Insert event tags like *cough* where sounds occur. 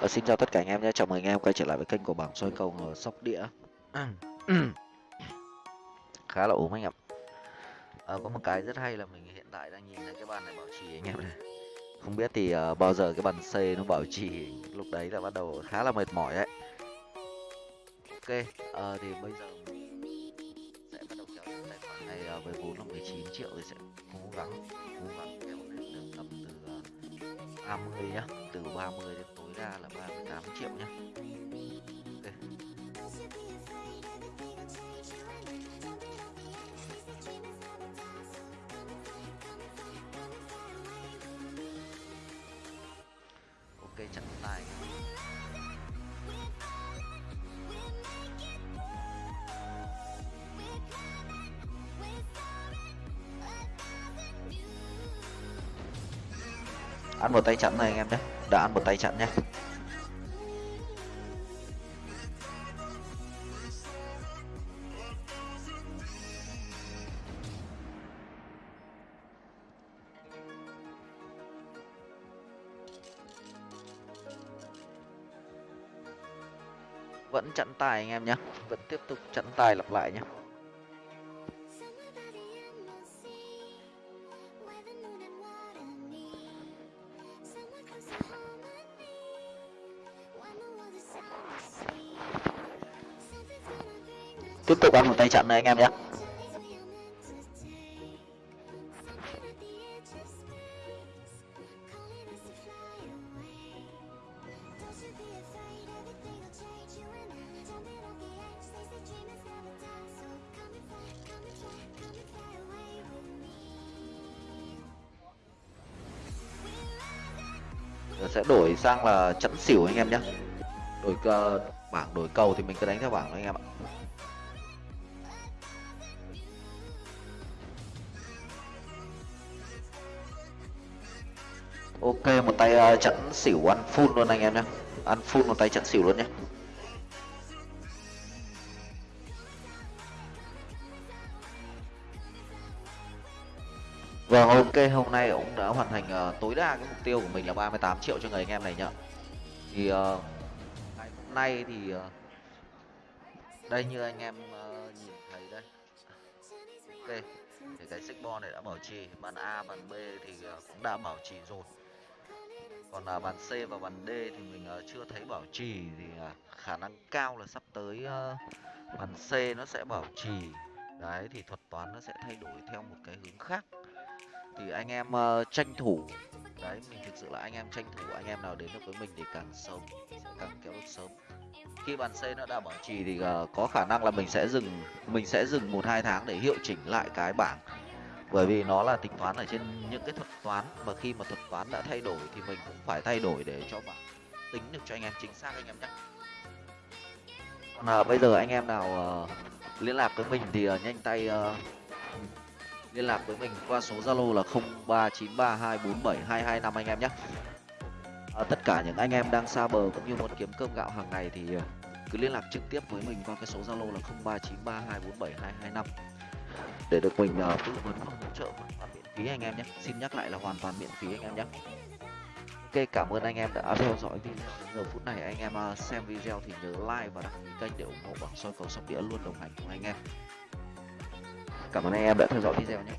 Ờ, xin chào tất cả anh em nhé, chào mừng anh em quay trở lại với kênh của bảng soi cầu ở sóc đĩa. *clears throat* Khá là ốm anh em ờ, Có một cái rất hay là mình hiện tại đang nhìn thấy cái bàn này bảo trì anh em này. Không biết thì uh, bao giờ cái bàn C nó bảo trì Lúc đấy là bắt đầu khá là mệt mỏi đấy. Ok, uh, thì bây giờ mình sẽ bắt đầu kéo tài khoản này uh, với vốn là 19 triệu thì sẽ cố gắng cố gắng kéo 30 nhá. Từ 30 đến tối đa là 38 triệu nhá. Okay. ok, chặn tài ăn một tay chặn này, anh em nhé. Đã ăn một tay chặn nhé. Vẫn chặn tài anh em nhé. Vẫn tiếp tục chặn tài lặp lại nhé. Tiếp tục ăn một tay chặn này anh em nhé. Sẽ đổi sang là chẵn xỉu anh em nhé. Đổi cơ bảng đổi cầu thì mình cứ đánh theo bảng anh em ạ. Ok một tay ờ, uh, chẵn xỉu ăn full luôn anh em nhé. Ăn full một tay chặn xỉu luôn nhé. Vâng ok hôm nay cũng đã hoàn thành uh, tối đa cái mục tiêu của mình là 38 triệu cho người anh em này nhá. Thì uh, ngày hôm nay thì uh, đây như anh em uh, nhìn thấy đây. Ok thì cái xích bo này đã bảo trì. Bàn A bàn B thì uh, cũng đã bảo trì rồi còn là bàn C và bàn D thì mình à, chưa thấy bảo trì thì à, khả năng cao là sắp tới à, bàn C nó sẽ bảo trì. Đấy, thì thuật toán nó sẽ thay đổi theo một cái hướng khác. Thì anh em tranh thủ. Đấy, mình thực sự là anh em tranh thủ, anh em nào đến được với mình thì càng sớm sẽ càng kéo được sớm. Khi bàn C nó đã bảo trì thì có khả năng là mình sẽ dừng, mình sẽ dừng một hai tháng để hiệu chỉnh lại cái bảng bởi vì nó là tính toán ở trên những cái thuật toán mà khi mà thuật toán đã thay đổi thì mình cũng phải thay đổi để cho bạn tính được cho anh em chính xác anh em nhé. Còn à, bây giờ anh em nào uh, liên lạc với mình thì uh, nhanh tay uh, liên lạc với mình qua số zalo là 0393247225 anh em nhé. À, tất cả những anh em đang xa bờ cũng như muốn kiếm cơm gạo hàng ngày thì cứ liên lạc trực tiếp với mình qua cái số zalo là 0393247225 để được mình uh, tư vấn và hỗ trợ hoàn toàn miễn phí anh em nhé. Xin nhắc lại là hoàn toàn miễn phí anh em nhé. Ok cảm ơn anh em đã theo dõi video đến giờ phút này. Anh em uh, xem video thì nhớ like và đăng ký kênh để ủng hộ bằng soi cầu sóc đĩa luôn đồng hành cùng anh em. Cảm ơn anh em đã theo dõi video nhé.